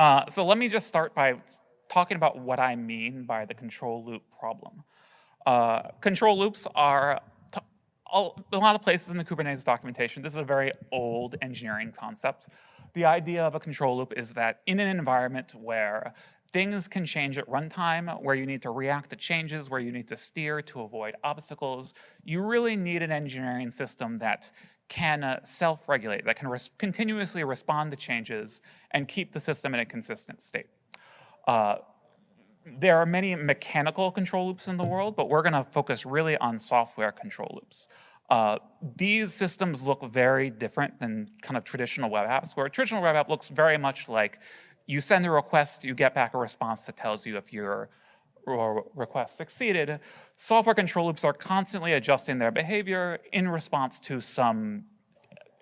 Uh, so let me just start by talking about what I mean by the control loop problem. Uh, control loops are a lot of places in the Kubernetes documentation. This is a very old engineering concept. The idea of a control loop is that in an environment where things can change at runtime, where you need to react to changes, where you need to steer to avoid obstacles, you really need an engineering system that can uh, self-regulate, that can res continuously respond to changes and keep the system in a consistent state. Uh, there are many mechanical control loops in the world, but we're gonna focus really on software control loops. Uh, these systems look very different than kind of traditional web apps, where a traditional web app looks very much like you send a request, you get back a response that tells you if your request succeeded. Software control loops are constantly adjusting their behavior in response to some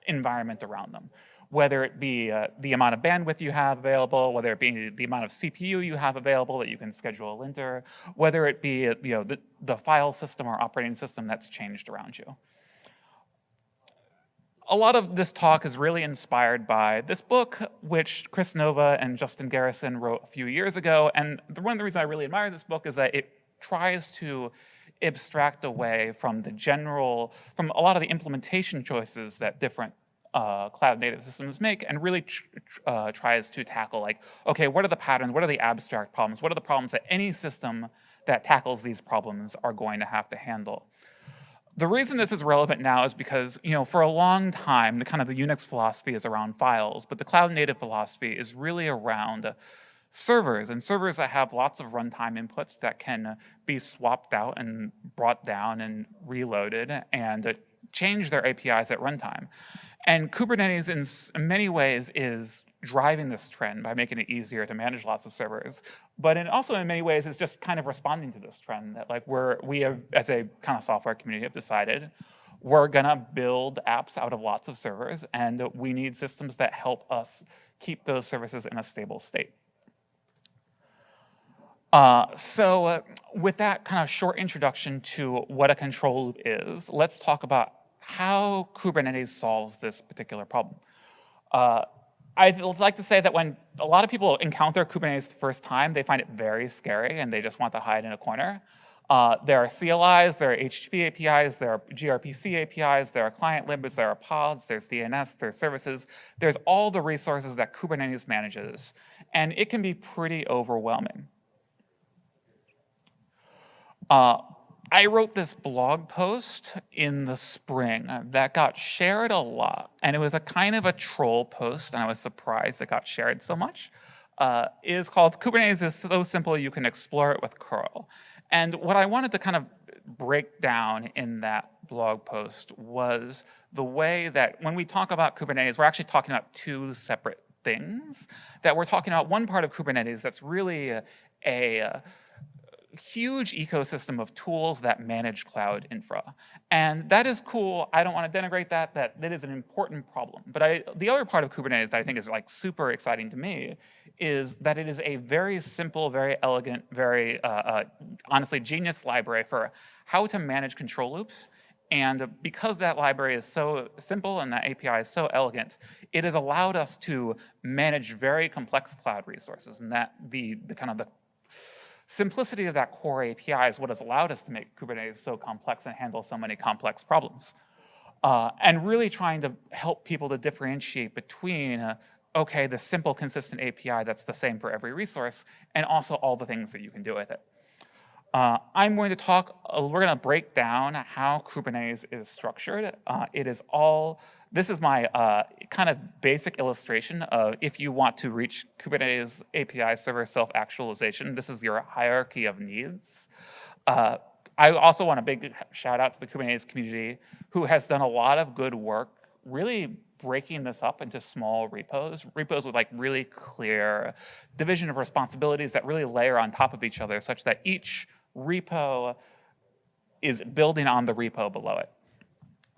environment around them whether it be uh, the amount of bandwidth you have available, whether it be the amount of CPU you have available that you can schedule a linter, whether it be you know, the, the file system or operating system that's changed around you a lot of this talk is really inspired by this book, which Kris Nova and Justin Garrison wrote a few years ago. And the, one of the reasons I really admire this book is that it tries to abstract away from the general, from a lot of the implementation choices that different uh, cloud native systems make and really tr uh, tries to tackle like, okay, what are the patterns, what are the abstract problems, what are the problems that any system that tackles these problems are going to have to handle. The reason this is relevant now is because, you know, for a long time, the kind of the Unix philosophy is around files, but the cloud native philosophy is really around servers and servers that have lots of runtime inputs that can be swapped out and brought down and reloaded and change their APIs at runtime. And Kubernetes in many ways is driving this trend by making it easier to manage lots of servers. But in also in many ways, is just kind of responding to this trend that like we're, we have, as a kind of software community have decided, we're gonna build apps out of lots of servers and we need systems that help us keep those services in a stable state. Uh, so uh, with that kind of short introduction to what a control loop is, let's talk about how Kubernetes solves this particular problem. Uh, I'd like to say that when a lot of people encounter Kubernetes the first time, they find it very scary and they just want to hide in a corner. Uh, there are CLIs, there are HTTP APIs, there are gRPC APIs, there are client libs, there are pods, there's DNS, there's services. There's all the resources that Kubernetes manages. And it can be pretty overwhelming. Uh, I wrote this blog post in the spring that got shared a lot, and it was a kind of a troll post, and I was surprised it got shared so much. Uh, it is called Kubernetes is so simple you can explore it with curl. And what I wanted to kind of break down in that blog post was the way that when we talk about Kubernetes, we're actually talking about two separate things. That we're talking about one part of Kubernetes that's really a, a huge ecosystem of tools that manage cloud infra. And that is cool. I don't want to denigrate that. That, that is an important problem. But I, the other part of Kubernetes that I think is like super exciting to me is that it is a very simple, very elegant, very uh, uh, honestly genius library for how to manage control loops. And because that library is so simple and that API is so elegant, it has allowed us to manage very complex cloud resources and that the, the kind of the Simplicity of that core API is what has allowed us to make Kubernetes so complex and handle so many complex problems. Uh, and really trying to help people to differentiate between, uh, okay, the simple, consistent API that's the same for every resource, and also all the things that you can do with it. Uh, I'm going to talk, uh, we're going to break down how Kubernetes is structured. Uh, it is all, this is my uh, kind of basic illustration of if you want to reach Kubernetes API server self-actualization, this is your hierarchy of needs. Uh, I also want a big shout out to the Kubernetes community who has done a lot of good work really breaking this up into small repos, repos with like really clear division of responsibilities that really layer on top of each other such that each repo is building on the repo below it.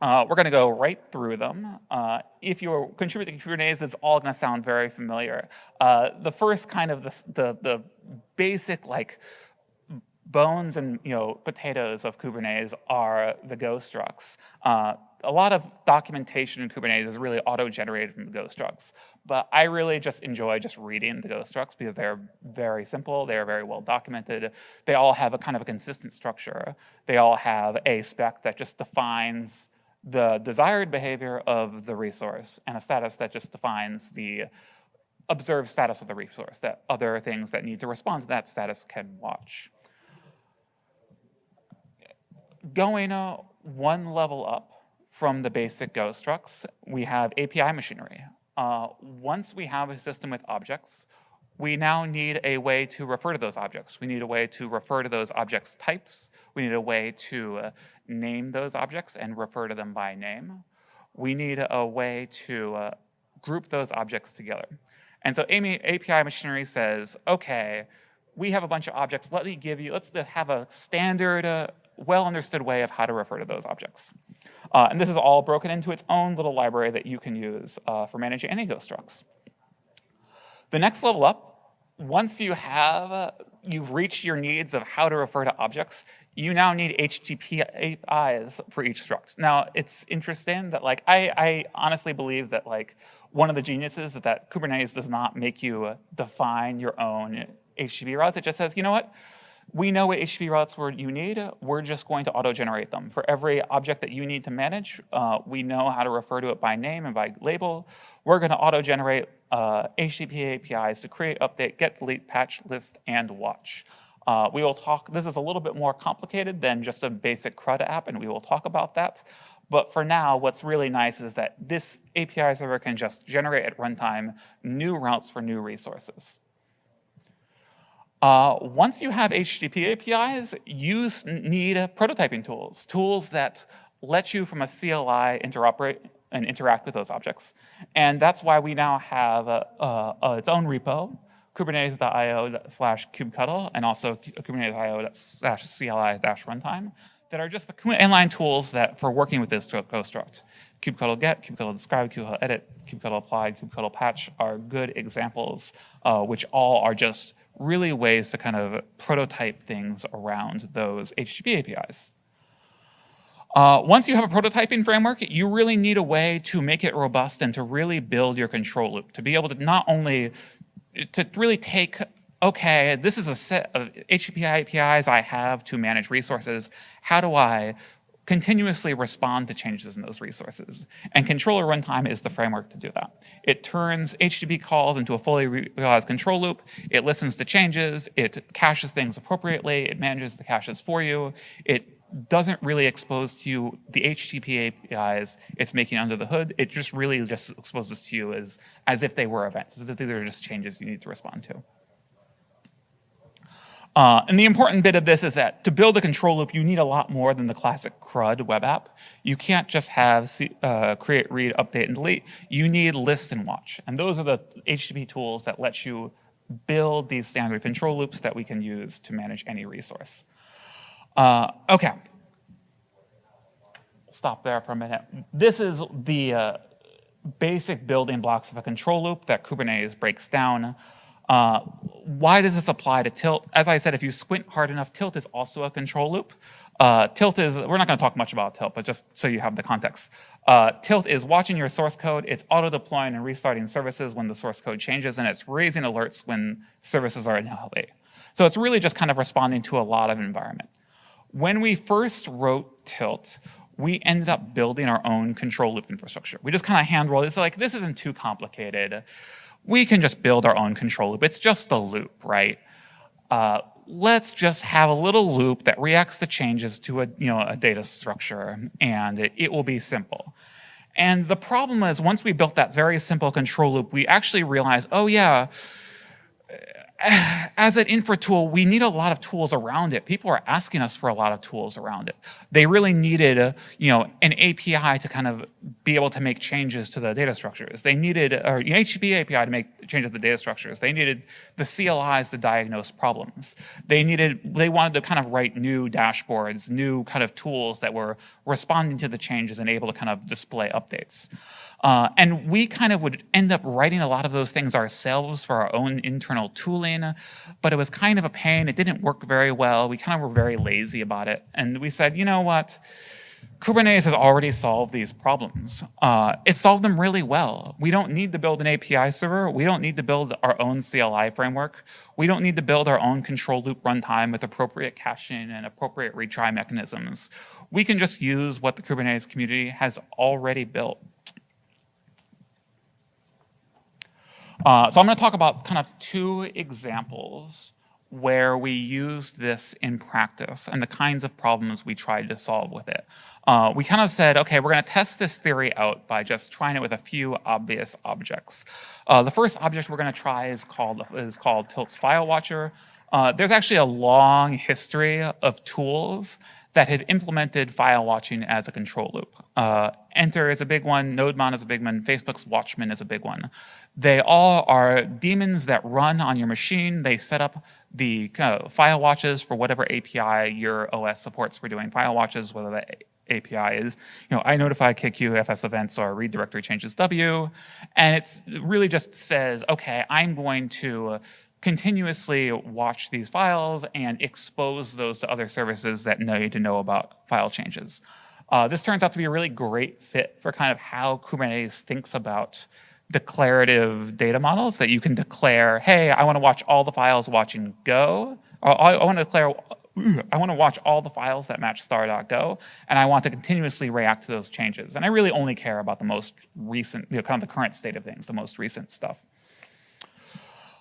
Uh, we're going to go right through them. Uh, if you're contributing to Kubernetes, it's all going to sound very familiar. Uh, the first kind of the, the, the basic like bones and you know potatoes of Kubernetes are the Go structs. Uh, a lot of documentation in Kubernetes is really auto-generated from the Go structs, but I really just enjoy just reading the Go structs because they're very simple, they are very well documented, they all have a kind of a consistent structure, they all have a spec that just defines the desired behavior of the resource and a status that just defines the observed status of the resource that other things that need to respond to that status can watch. Going uh, one level up from the basic Go structs, we have API machinery. Uh, once we have a system with objects, we now need a way to refer to those objects. We need a way to refer to those objects types. We need a way to uh, name those objects and refer to them by name. We need a way to uh, group those objects together. And so API machinery says, okay, we have a bunch of objects. Let me give you, let's have a standard, uh, well understood way of how to refer to those objects. Uh, and this is all broken into its own little library that you can use uh, for managing any of those structs. The next level up, once you have, you've reached your needs of how to refer to objects, you now need HTTP APIs for each struct. Now, it's interesting that like, I, I honestly believe that like, one of the geniuses is that Kubernetes does not make you define your own HTTP routes. It just says, you know what? We know what HTTP routes you need. We're just going to auto-generate them. For every object that you need to manage, uh, we know how to refer to it by name and by label. We're going to auto-generate uh, HTTP APIs to create, update, get, delete, patch, list, and watch. Uh, we will talk, this is a little bit more complicated than just a basic CRUD app, and we will talk about that. But for now, what's really nice is that this API server can just generate at runtime new routes for new resources. Uh, once you have HTTP APIs, you need prototyping tools, tools that let you from a CLI interoperate and interact with those objects. And that's why we now have uh, uh, its own repo, kubernetes.io slash kubectl, and also kubernetes.io slash CLI dash runtime that are just the inline tools that for working with this construct. kubectl get, kubectl describe, kubectl edit, kubectl apply, kubectl patch are good examples, uh, which all are just really ways to kind of prototype things around those HTTP APIs. Uh, once you have a prototyping framework, you really need a way to make it robust and to really build your control loop, to be able to not only to really take okay, this is a set of HTTP APIs I have to manage resources. How do I continuously respond to changes in those resources? And controller runtime is the framework to do that. It turns HTTP calls into a fully realized control loop. It listens to changes. It caches things appropriately. It manages the caches for you. It doesn't really expose to you the HTTP APIs it's making under the hood. It just really just exposes to you as, as if they were events, as if they are just changes you need to respond to. Uh, and the important bit of this is that to build a control loop, you need a lot more than the classic CRUD web app. You can't just have uh, create, read, update, and delete. You need list and watch. And those are the HTTP tools that let you build these standard control loops that we can use to manage any resource. Uh, okay. Stop there for a minute. This is the uh, basic building blocks of a control loop that Kubernetes breaks down. Uh, why does this apply to tilt? As I said, if you squint hard enough, tilt is also a control loop. Uh, tilt is, we're not gonna talk much about tilt, but just so you have the context. Uh, tilt is watching your source code, it's auto-deploying and restarting services when the source code changes, and it's raising alerts when services are invalid. So it's really just kind of responding to a lot of environment. When we first wrote tilt, we ended up building our own control loop infrastructure. We just kind of hand rolled, it's like, this isn't too complicated we can just build our own control loop. It's just a loop, right? Uh, let's just have a little loop that reacts to changes to a, you know, a data structure, and it, it will be simple. And the problem is once we built that very simple control loop, we actually realized, oh yeah, as an infra tool, we need a lot of tools around it. People are asking us for a lot of tools around it. They really needed, a, you know, an API to kind of be able to make changes to the data structures. They needed an HTTP API to make changes to the data structures. They needed the CLIs to diagnose problems. They needed, they wanted to kind of write new dashboards, new kind of tools that were responding to the changes and able to kind of display updates. Uh, and we kind of would end up writing a lot of those things ourselves for our own internal tooling, but it was kind of a pain. It didn't work very well. We kind of were very lazy about it. And we said, you know what? Kubernetes has already solved these problems. Uh, it solved them really well. We don't need to build an API server. We don't need to build our own CLI framework. We don't need to build our own control loop runtime with appropriate caching and appropriate retry mechanisms. We can just use what the Kubernetes community has already built. Uh, so I'm going to talk about kind of two examples where we used this in practice and the kinds of problems we tried to solve with it. Uh, we kind of said, okay, we're going to test this theory out by just trying it with a few obvious objects. Uh, the first object we're going to try is called, is called Tilt's File Watcher. Uh, there's actually a long history of tools that have implemented file watching as a control loop. Uh, entr is a big one, NodeMon is a big one, Facebook's Watchman is a big one. They all are daemons that run on your machine. They set up the uh, file watches for whatever API your OS supports for doing file watches, whether the API is, you know, I notify kqueue, FS events, or ReadDirectoryChangesW. And it really just says, okay, I'm going to continuously watch these files and expose those to other services that need to know about file changes. Uh, this turns out to be a really great fit for kind of how Kubernetes thinks about declarative data models that you can declare, hey, I want to watch all the files watching Go. I, I want to declare, I want to watch all the files that match star.go, and I want to continuously react to those changes. And I really only care about the most recent, you know, kind of the current state of things, the most recent stuff.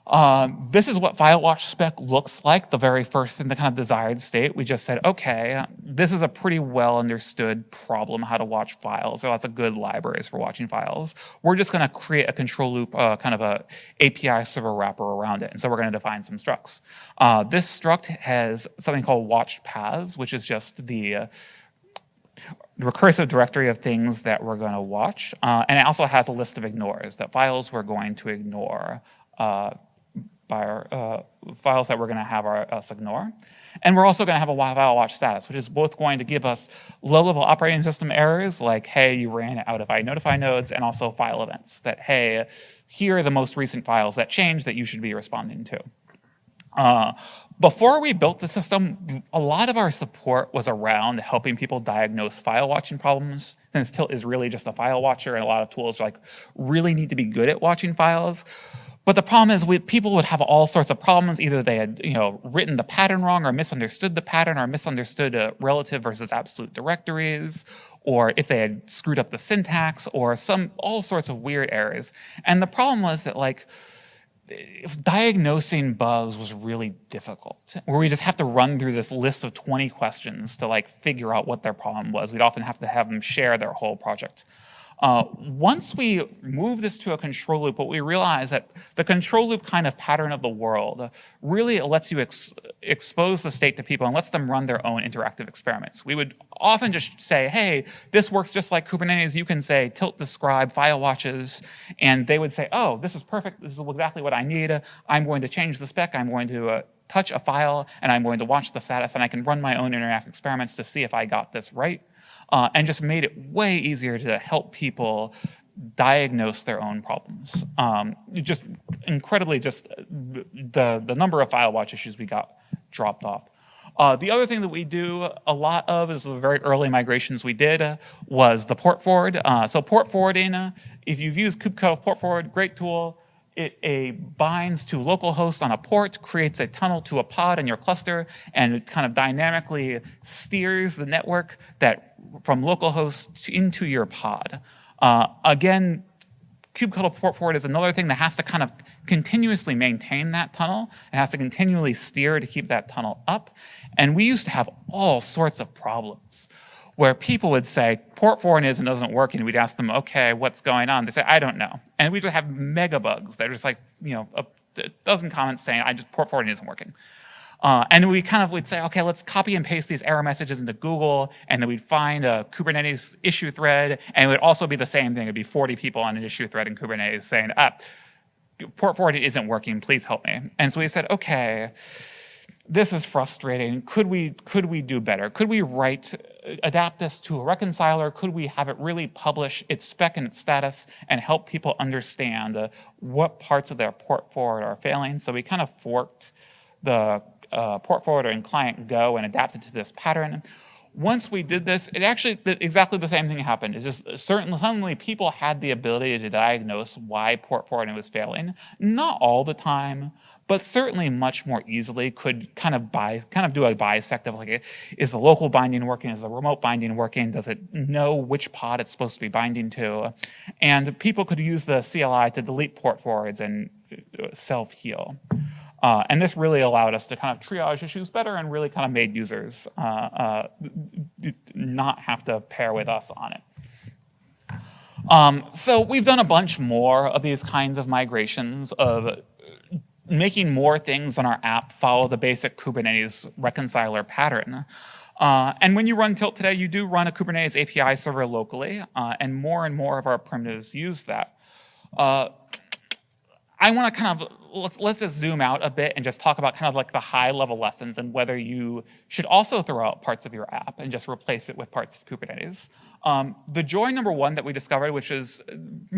Um, this is what FileWatch spec looks like, the very first in the kind of desired state. We just said, okay, this is a pretty well understood problem, how to watch files. Are lots of good libraries for watching files. We're just gonna create a control loop, uh, kind of a API server wrapper around it. And so we're gonna define some structs. Uh, this struct has something called watched paths, which is just the uh, recursive directory of things that we're going to watch. Uh, and it also has a list of ignores, that files we're going to ignore uh, by our uh, files that we're going to have our, us ignore. And we're also going to have a file watch status, which is both going to give us low-level operating system errors, like, hey, you ran out of iNotify nodes, and also file events, that, hey, here are the most recent files that changed that you should be responding to. Uh, before we built the system, a lot of our support was around helping people diagnose file watching problems, since Tilt is really just a file watcher, and a lot of tools like really need to be good at watching files. But the problem is we, people would have all sorts of problems. Either they had you know, written the pattern wrong or misunderstood the pattern or misunderstood uh, relative versus absolute directories, or if they had screwed up the syntax or some all sorts of weird errors. And the problem was that like, diagnosing bugs was really difficult, where we just have to run through this list of 20 questions to like figure out what their problem was. We'd often have to have them share their whole project. Uh, once we move this to a control loop, what we realize that the control loop kind of pattern of the world really lets you ex expose the state to people and lets them run their own interactive experiments. We would often just say, hey, this works just like Kubernetes. You can say tilt describe file watches, and they would say, oh, this is perfect. This is exactly what I need. I'm going to change the spec. I'm going to uh, touch a file, and I'm going to watch the status, and I can run my own interactive experiments to see if I got this right uh, and just made it way easier to help people diagnose their own problems. Um, just incredibly, just the, the number of file watch issues we got dropped off. Uh, the other thing that we do a lot of is the very early migrations we did uh, was the port forward. Uh, so port forwarding, if you've used kubectl port forward, great tool. It a binds to localhost on a port, creates a tunnel to a pod in your cluster, and it kind of dynamically steers the network that from localhost into your pod. Uh, again, kubectl port forward is another thing that has to kind of continuously maintain that tunnel. It has to continually steer to keep that tunnel up. And we used to have all sorts of problems where people would say, port forward isn't doesn't work, and we'd ask them, okay, what's going on? They say, I don't know. And we just have mega bugs. They're just like, you know, a dozen comments saying, I just port forwarding isn't working. Uh, and we kind of would say, okay, let's copy and paste these error messages into Google, and then we'd find a Kubernetes issue thread, and it would also be the same thing. It'd be 40 people on an issue thread in Kubernetes saying, ah, port forwarding isn't working, please help me. And so we said, okay, this is frustrating. Could we, could we do better? Could we write, adapt this to a reconciler? Could we have it really publish its spec and its status and help people understand uh, what parts of their port forward are failing? So we kind of forked the uh, port forwarder and client Go and adapted to this pattern once we did this, it actually, exactly the same thing happened. It's just certainly, suddenly people had the ability to diagnose why port forwarding was failing. Not all the time, but certainly much more easily could kind of buy, kind of do a bisect of like, is the local binding working? Is the remote binding working? Does it know which pod it's supposed to be binding to? And people could use the CLI to delete port forwards and uh, self-heal. Uh, and this really allowed us to kind of triage issues better and really kind of made users uh, uh, not have to pair with us on it. Um, so we've done a bunch more of these kinds of migrations of making more things on our app follow the basic Kubernetes reconciler pattern. Uh, and when you run Tilt today, you do run a Kubernetes API server locally, uh, and more and more of our primitives use that. Uh, I want to kind of let's let's just zoom out a bit and just talk about kind of like the high level lessons and whether you should also throw out parts of your app and just replace it with parts of Kubernetes. Um, the joy number one that we discovered, which is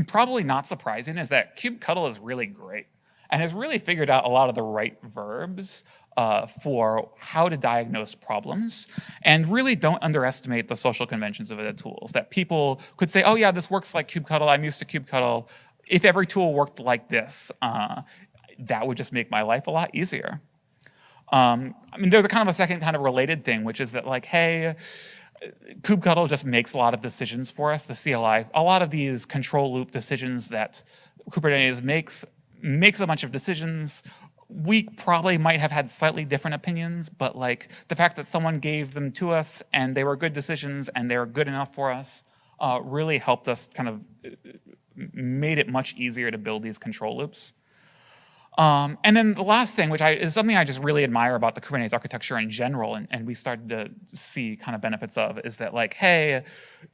probably not surprising, is that kubectl is really great and has really figured out a lot of the right verbs uh, for how to diagnose problems and really don't underestimate the social conventions of the tools. That people could say, oh yeah, this works like kubectl, I'm used to kubectl, if every tool worked like this, uh, that would just make my life a lot easier. Um, I mean, there's a kind of a second kind of related thing, which is that like, hey, kubectl just makes a lot of decisions for us, the CLI. A lot of these control loop decisions that Kubernetes makes, makes a bunch of decisions. We probably might have had slightly different opinions, but like the fact that someone gave them to us and they were good decisions and they were good enough for us uh, really helped us kind of made it much easier to build these control loops. Um, and then the last thing, which I, is something I just really admire about the Kubernetes architecture in general, and, and we started to see kind of benefits of, is that like, hey,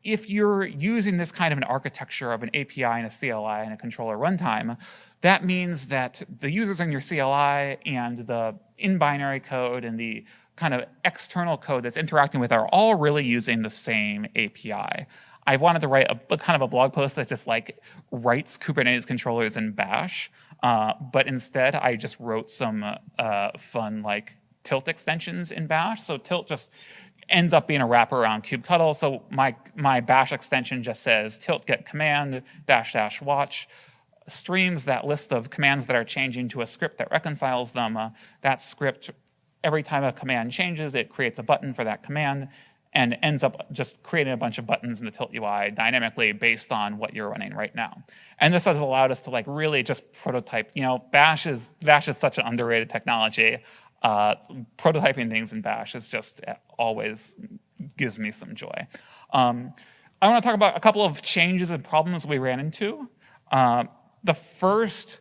if you're using this kind of an architecture of an API and a CLI and a controller runtime, that means that the users in your CLI and the in-binary code and the kind of external code that's interacting with are all really using the same API. I wanted to write a, kind of a blog post that just like writes Kubernetes controllers in Bash, uh, but instead I just wrote some uh, fun like tilt extensions in Bash. So tilt just ends up being a wrapper around kubectl. So my, my bash extension just says tilt get command dash dash watch streams that list of commands that are changing to a script that reconciles them. Uh, that script, every time a command changes, it creates a button for that command and ends up just creating a bunch of buttons in the Tilt UI dynamically based on what you're running right now. And this has allowed us to like really just prototype, you know, Bash is, Bash is such an underrated technology. Uh, prototyping things in Bash is just uh, always gives me some joy. Um, I want to talk about a couple of changes and problems we ran into. Uh, the first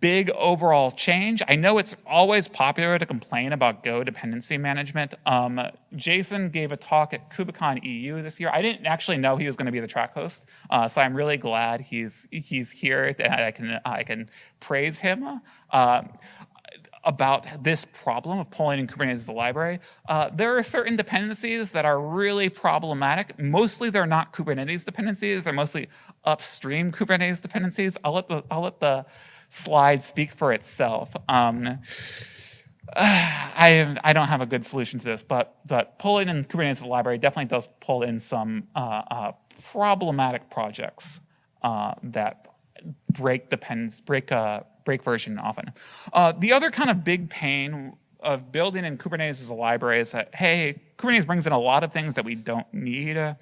big overall change. I know it's always popular to complain about Go dependency management. Um, Jason gave a talk at KubeCon EU this year. I didn't actually know he was going to be the track host, uh, so I'm really glad he's he's here and I can I can praise him. Uh, about this problem of pulling in Kubernetes as a library. Uh, there are certain dependencies that are really problematic. Mostly they're not Kubernetes dependencies. They're mostly upstream Kubernetes dependencies. I'll let the, I'll let the slide speak for itself. Um, I, I don't have a good solution to this, but, but pulling in Kubernetes library definitely does pull in some uh, uh, problematic projects uh, that break depends break uh, break version often. Uh, the other kind of big pain of building in Kubernetes as a library is that hey, Kubernetes brings in a lot of things that we don't need. Uh,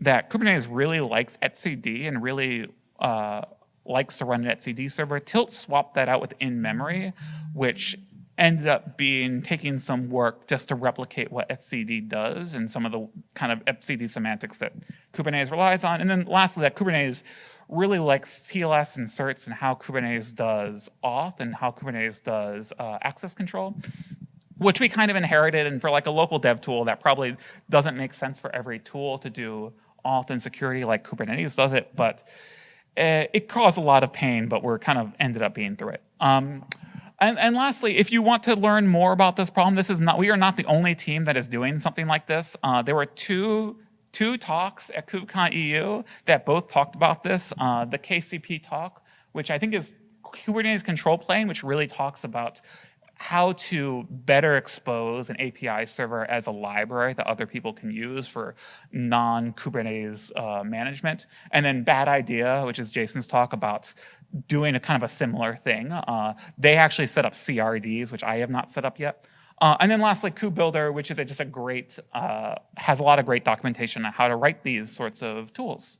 that Kubernetes really likes etcd and really uh, likes to run an etcd server. Tilt swapped that out with in-memory, which ended up being taking some work just to replicate what etcd does and some of the kind of etcd semantics that Kubernetes relies on. And then lastly, that Kubernetes really likes TLS inserts and how Kubernetes does auth and how Kubernetes does uh, access control which we kind of inherited and for like a local dev tool that probably doesn't make sense for every tool to do auth and security like Kubernetes does it, but it caused a lot of pain, but we're kind of ended up being through it. Um, And, and lastly, if you want to learn more about this problem, this is not, we are not the only team that is doing something like this. Uh, there were two, two talks at KubeCon EU that both talked about this. Uh, the KCP talk, which I think is Kubernetes control plane, which really talks about how to better expose an API server as a library that other people can use for non-Kubernetes uh, management. And then Bad Idea, which is Jason's talk about doing a kind of a similar thing. Uh, they actually set up CRDs, which I have not set up yet. Uh, and then lastly, KubeBuilder, which is a, just a great, uh, has a lot of great documentation on how to write these sorts of tools.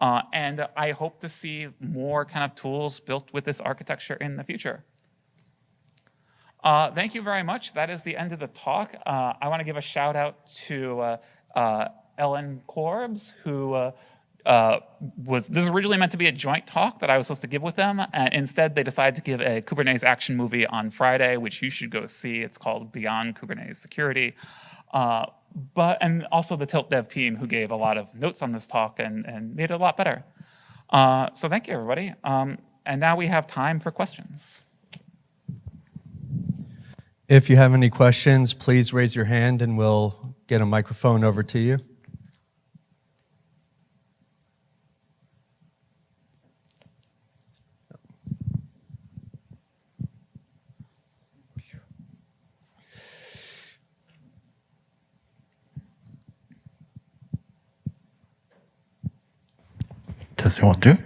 Uh, and I hope to see more kind of tools built with this architecture in the future. Uh, thank you very much. That is the end of the talk. Uh, I want to give a shout out to uh, uh Ellen Körbes, who uh, uh, was this was originally meant to be a joint talk that I was supposed to give with them, and instead they decided to give a Kubernetes action movie on Friday, which you should go see. It's called Beyond Kubernetes Security. but and also the Tilt Dev team who gave a lot of notes on this talk and, and made it a lot better. so thank you, everybody. Um, and now we have time for questions. If you have any questions, please raise your hand and we'll get a microphone over to you. Does anyone do?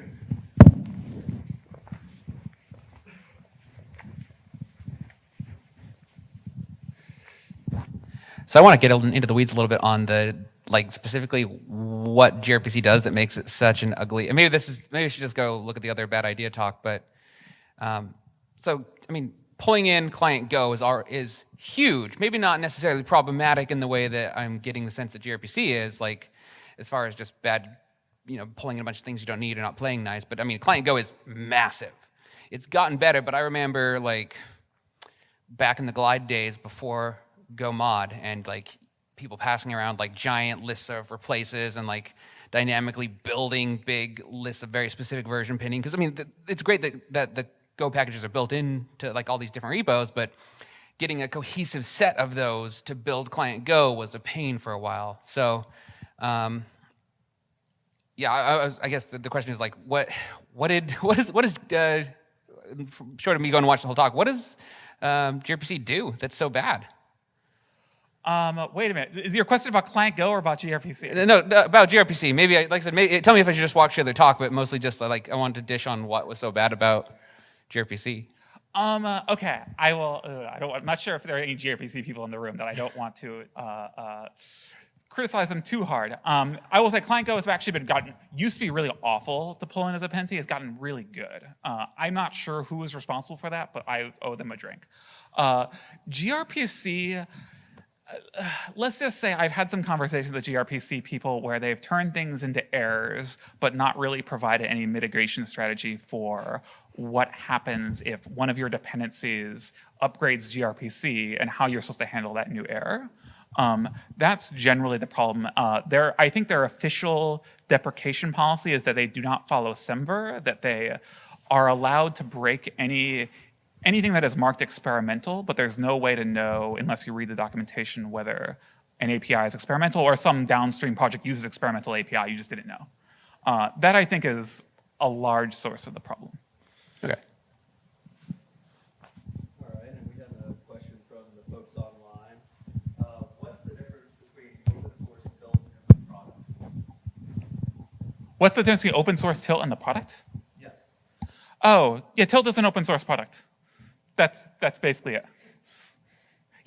So I want to get into the weeds a little bit on the like specifically what gRPC does that makes it such an ugly. And maybe this is maybe I should just go look at the other bad idea talk. But um, so I mean, pulling in client Go is our, is huge. Maybe not necessarily problematic in the way that I'm getting the sense that gRPC is like as far as just bad, you know, pulling in a bunch of things you don't need or not playing nice. But I mean, client Go is massive. It's gotten better, but I remember like back in the glide days before Go mod and like people passing around like giant lists of replaces and like dynamically building big lists of very specific version pinning. Because I mean, it's great that, that the Go packages are built into like all these different repos, but getting a cohesive set of those to build client Go was a pain for a while. So, um, yeah, I, I, I guess the, the, question is like, what, what did, what is, what is, uh, short of me going to watch the whole talk, what does um, gRPC do that's so bad? Um, wait a minute. Is your question about Client Go or about gRPC? No, no about gRPC. Maybe, I, like I said, maybe, tell me if I should just watch the other talk, but mostly just like I wanted to dish on what was so bad about gRPC. Um, uh, okay, I will. Uh, I don't. I'm not sure if there are any gRPC people in the room that I don't want to uh, uh, criticize them too hard. Um, I will say Client Go has actually been gotten used to be really awful to pull in as a dependency. Has gotten really good. Uh, I'm not sure who is responsible for that, but I owe them a drink. Uh, gRPC let's just say I've had some conversations with gRPC people where they've turned things into errors, but not really provided any mitigation strategy for what happens if one of your dependencies upgrades gRPC and how you're supposed to handle that new error. Um, that's generally the problem. Uh, their, I think their official deprecation policy is that they do not follow SEMVer, that they are allowed to break any anything that is marked experimental, but there's no way to know unless you read the documentation whether an API is experimental or some downstream project uses experimental API, you just didn't know. Uh, that I think is a large source of the problem. Okay. All right, and we have a question from the folks online. Uh, what's the difference between open source tilt and the product? What's the difference between open source tilt and the product? Yes. Oh, yeah, tilt is an open source product that's that's basically it.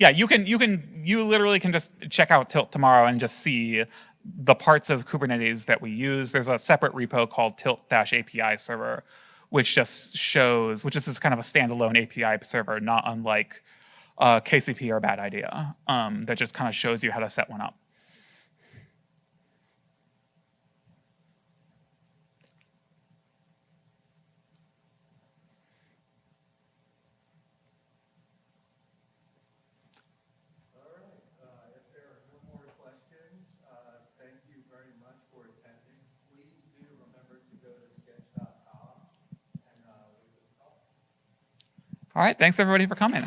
Yeah, you can you can you literally can just check out Tilt tomorrow and just see the parts of Kubernetes that we use. There's a separate repo called tilt-API server, which just shows, which is just kind of a standalone API server, not unlike uh, KCP or Bad Idea, um, that just kind of shows you how to set one up. All right, thanks everybody for coming.